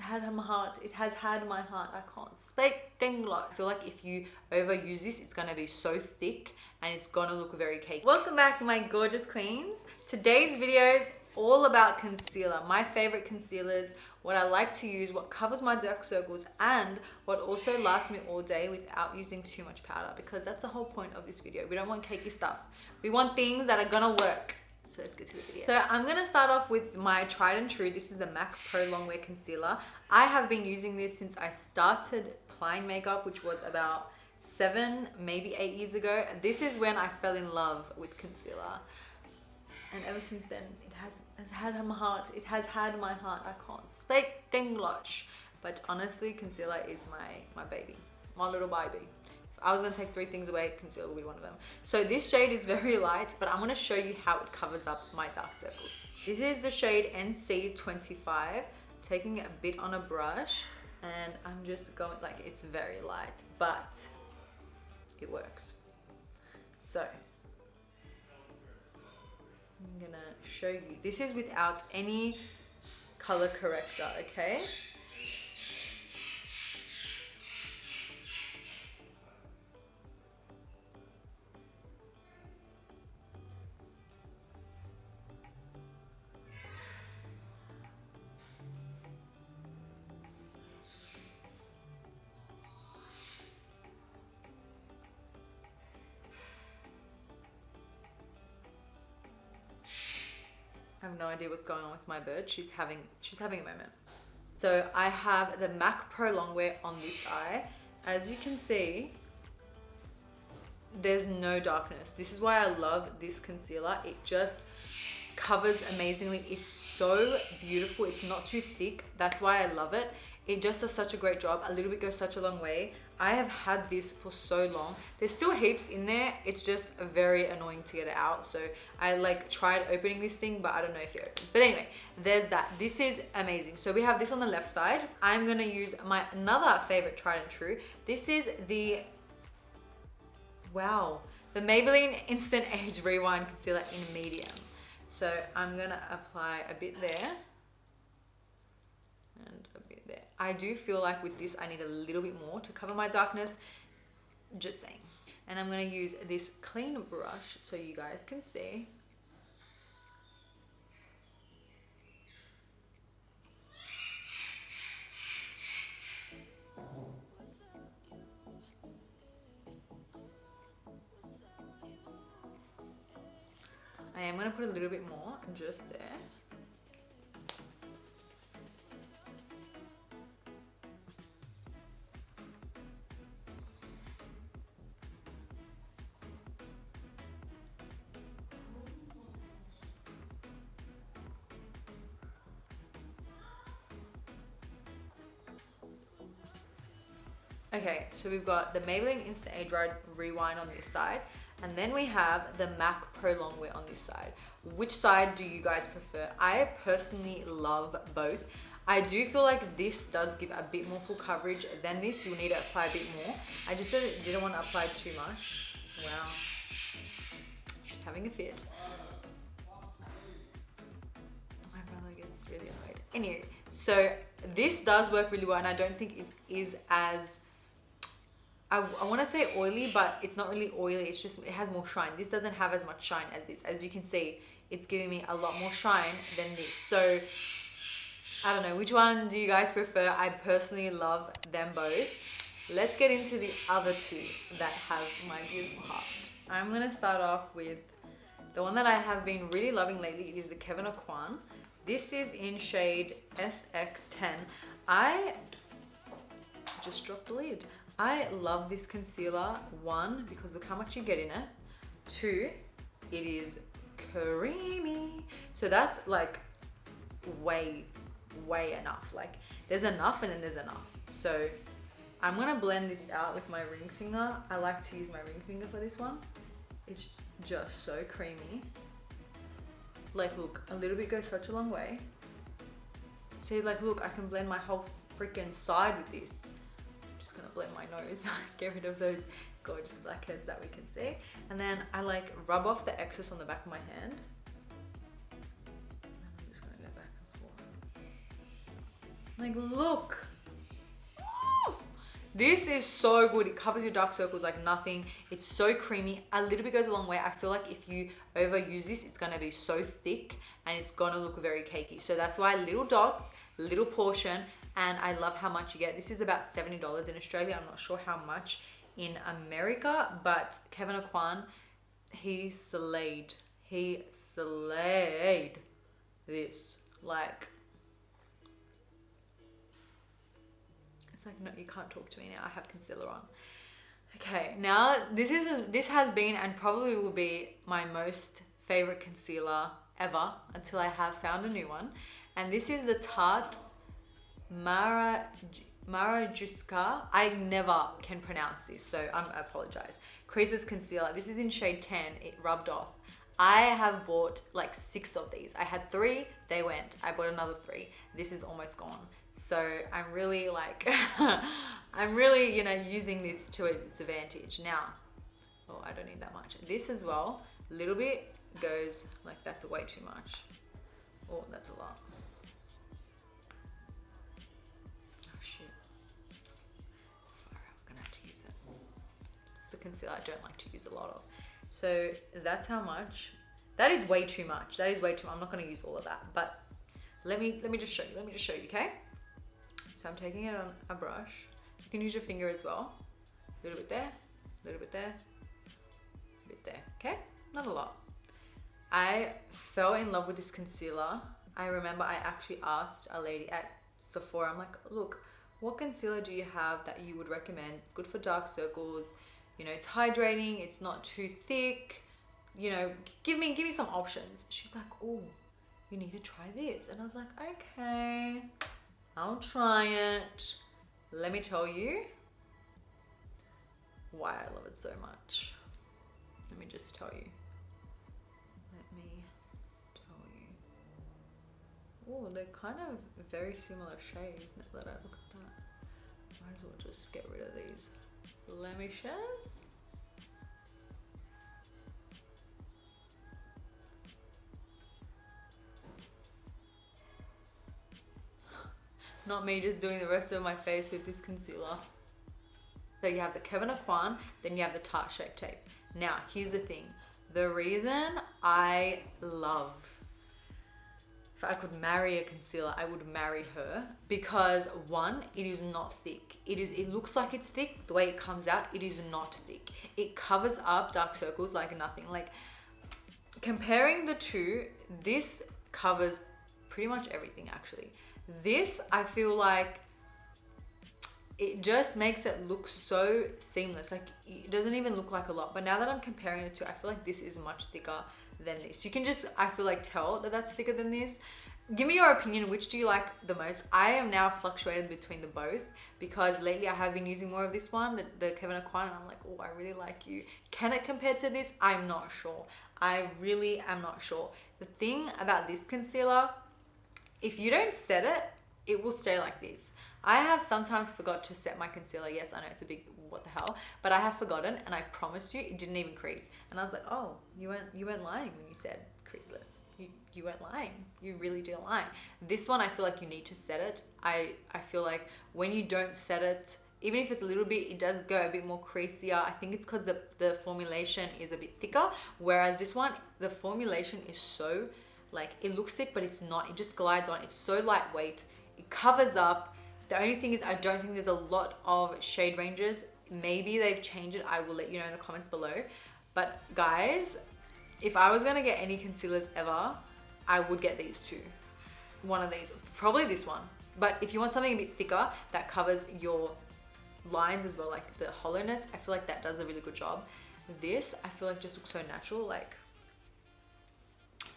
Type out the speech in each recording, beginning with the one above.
had my heart. It has had my heart. I can't speak English. I feel like if you overuse this, it's gonna be so thick and it's gonna look very cake. Welcome back, my gorgeous queens. Today's video is all about concealer. My favorite concealers, what I like to use, what covers my dark circles, and what also lasts me all day without using too much powder because that's the whole point of this video. We don't want cakey stuff. We want things that are gonna work. So let's get to the video. So I'm gonna start off with my tried and true. This is the MAC Pro Longwear Concealer. I have been using this since I started applying makeup, which was about seven, maybe eight years ago. This is when I fell in love with concealer. And ever since then, it has, has had my heart. It has had my heart. I can't speak English. But honestly, concealer is my, my baby, my little baby. I was gonna take three things away, concealer will be one of them. So this shade is very light, but I'm gonna show you how it covers up my dark circles. This is the shade NC25, taking a bit on a brush, and I'm just going, like it's very light, but it works. So, I'm gonna show you. This is without any color corrector, okay? Have no idea what's going on with my bird. She's having she's having a moment. So I have the MAC Pro Longwear on this eye. As you can see, there's no darkness. This is why I love this concealer. It just covers amazingly. It's so beautiful. It's not too thick. That's why I love it. It just does such a great job. A little bit goes such a long way. I have had this for so long. There's still heaps in there. It's just very annoying to get it out. So I like tried opening this thing, but I don't know if it opens. But anyway, there's that. This is amazing. So we have this on the left side. I'm gonna use my another favorite tried and true. This is the, wow, the Maybelline Instant Age Rewind Concealer in medium. So I'm gonna apply a bit there and a bit there. I do feel like with this, I need a little bit more to cover my darkness. Just saying. And I'm gonna use this clean brush so you guys can see. I am gonna put a little bit more just there. Okay, so we've got the Maybelline Instant Age Rewind on this side, and then we have the MAC Pro Longwear on this side. Which side do you guys prefer? I personally love both. I do feel like this does give a bit more full coverage than this. You'll need to apply a bit more. I just didn't want to apply too much. Wow. She's having a fit. My brother gets really annoyed. Anyway, so this does work really well and I don't think it is as I, I want to say oily, but it's not really oily. It's just, it has more shine. This doesn't have as much shine as this. As you can see, it's giving me a lot more shine than this. So, I don't know. Which one do you guys prefer? I personally love them both. Let's get into the other two that have my beautiful heart. I'm going to start off with the one that I have been really loving lately. It is the Kevyn Aucoin. This is in shade SX10. I just dropped the lid. I love this concealer. One, because look how much you get in it. Two, it is creamy. So that's like way, way enough. Like there's enough and then there's enough. So I'm gonna blend this out with my ring finger. I like to use my ring finger for this one. It's just so creamy. Like look, a little bit goes such a long way. See, like look, I can blend my whole freaking side with this gonna my nose, get rid of those gorgeous blackheads that we can see. And then I like rub off the excess on the back of my hand. I'm just gonna go back and forth. Like, look. This is so good. It covers your dark circles like nothing. It's so creamy. A little bit goes a long way. I feel like if you overuse this, it's gonna be so thick and it's gonna look very cakey. So that's why little dots, little portion, and I love how much you get. This is about $70 in Australia. I'm not sure how much in America, but Kevyn Aucoin, he slayed. He slayed this. Like, like, no, you can't talk to me now. I have concealer on. Okay, now this is a, this has been and probably will be my most favorite concealer ever until I have found a new one. And this is the Tarte Mara Marajuska. I never can pronounce this, so I'm, I apologize. Creases Concealer. This is in shade 10. It rubbed off. I have bought like six of these. I had three, they went. I bought another three. This is almost gone. So I'm really like, I'm really, you know, using this to its advantage. Now, oh, I don't need that much. This as well, a little bit goes like that's way too much. Oh, that's a lot. Oh gonna have to use it. It's the concealer I don't like to use a lot of. So that's how much. That is way too much. That is way too much. I'm not to use all of that. But let me let me just show you. Let me just show you, okay? So I'm taking it on a brush. You can use your finger as well. A little bit there, a little bit there, a bit there, okay? Not a lot. I fell in love with this concealer. I remember I actually asked a lady at Sephora, I'm like, look, what concealer do you have that you would recommend? It's good for dark circles, you know, it's hydrating, it's not too thick, you know, give me, give me some options. She's like, oh, you need to try this. And I was like, okay, I'll try it. Let me tell you why I love it so much. Let me just tell you. Let me tell you. Oh, they're kind of very similar shades now that I look at that. Might as well just get rid of these blemishes. Not me just doing the rest of my face with this concealer. So you have the Kevyn Aucoin, then you have the Tarte Shape Tape. Now, here's the thing. The reason I love if I could marry a concealer, I would marry her because one, it is not thick. It is. It looks like it's thick. The way it comes out, it is not thick. It covers up dark circles like nothing. Like comparing the two, this covers pretty much everything actually. This, I feel like it just makes it look so seamless. Like it doesn't even look like a lot. But now that I'm comparing the two, I feel like this is much thicker than this. You can just, I feel like tell that that's thicker than this. Give me your opinion, which do you like the most? I am now fluctuated between the both because lately I have been using more of this one, the, the Kevyn Aucoin, and I'm like, oh, I really like you. Can it compare to this? I'm not sure. I really am not sure. The thing about this concealer, if you don't set it, it will stay like this. I have sometimes forgot to set my concealer. Yes, I know it's a big what the hell, but I have forgotten and I promise you it didn't even crease. And I was like, oh, you weren't, you weren't lying when you said creaseless. You, you weren't lying. You really didn't lie. This one, I feel like you need to set it. I, I feel like when you don't set it, even if it's a little bit, it does go a bit more creasier. I think it's because the, the formulation is a bit thicker. Whereas this one, the formulation is so, like, it looks thick, but it's not. It just glides on. It's so lightweight. It covers up the only thing is I don't think there's a lot of shade ranges. Maybe they've changed it. I will let you know in the comments below. But guys, if I was gonna get any concealers ever, I would get these two. One of these, probably this one. But if you want something a bit thicker that covers your lines as well, like the hollowness, I feel like that does a really good job. This, I feel like just looks so natural. Like,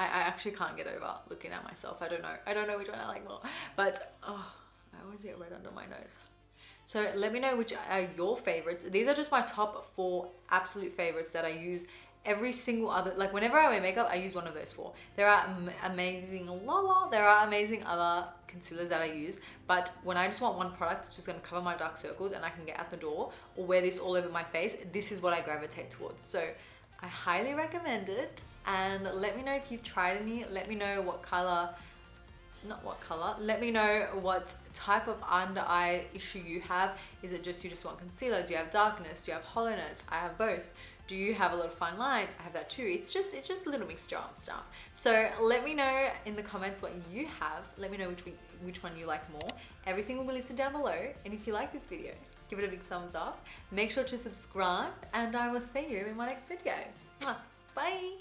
I, I actually can't get over looking at myself. I don't know. I don't know which one I like more. But, oh, I always get red under my nose. So let me know which are your favorites. These are just my top four absolute favorites that I use every single other, like whenever I wear makeup, I use one of those four. There are amazing, la la, there are amazing other concealers that I use, but when I just want one product that's just gonna cover my dark circles and I can get out the door or wear this all over my face, this is what I gravitate towards. So I highly recommend it and let me know if you've tried any, let me know what color not what color. Let me know what type of under eye issue you have. Is it just you just want concealer? Do you have darkness? Do you have hollowness? I have both. Do you have a lot of fine lines? I have that too. It's just it's just a little mixture of stuff. So let me know in the comments what you have. Let me know which which one you like more. Everything will be listed down below. And if you like this video, give it a big thumbs up. Make sure to subscribe and I will see you in my next video. Bye.